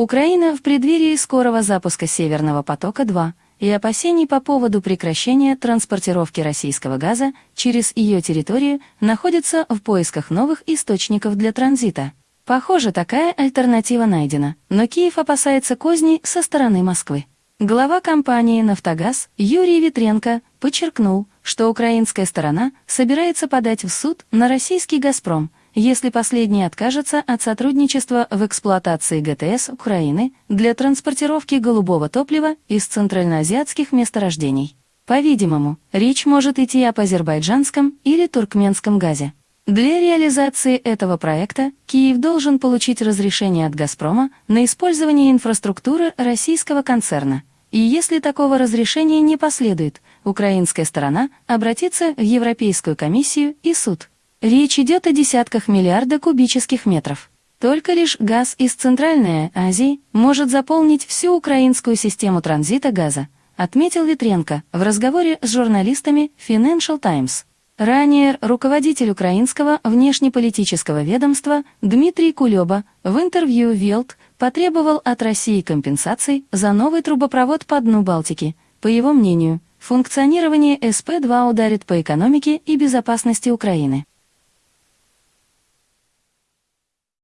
Украина в преддверии скорого запуска «Северного потока-2» и опасений по поводу прекращения транспортировки российского газа через ее территорию находится в поисках новых источников для транзита. Похоже, такая альтернатива найдена, но Киев опасается козней со стороны Москвы. Глава компании «Нафтогаз» Юрий Витренко подчеркнул, что украинская сторона собирается подать в суд на российский «Газпром», если последний откажется от сотрудничества в эксплуатации ГТС Украины для транспортировки голубого топлива из центральноазиатских месторождений. По-видимому, речь может идти об азербайджанском или туркменском газе. Для реализации этого проекта Киев должен получить разрешение от «Газпрома» на использование инфраструктуры российского концерна. И если такого разрешения не последует, украинская сторона обратится в Европейскую комиссию и суд. Речь идет о десятках миллиарда кубических метров. Только лишь газ из Центральной Азии может заполнить всю украинскую систему транзита газа, отметил Витренко в разговоре с журналистами Financial Times. Ранее руководитель украинского внешнеполитического ведомства Дмитрий Кулеба в интервью Велт потребовал от России компенсаций за новый трубопровод по дну Балтики. По его мнению, функционирование СП-2 ударит по экономике и безопасности Украины.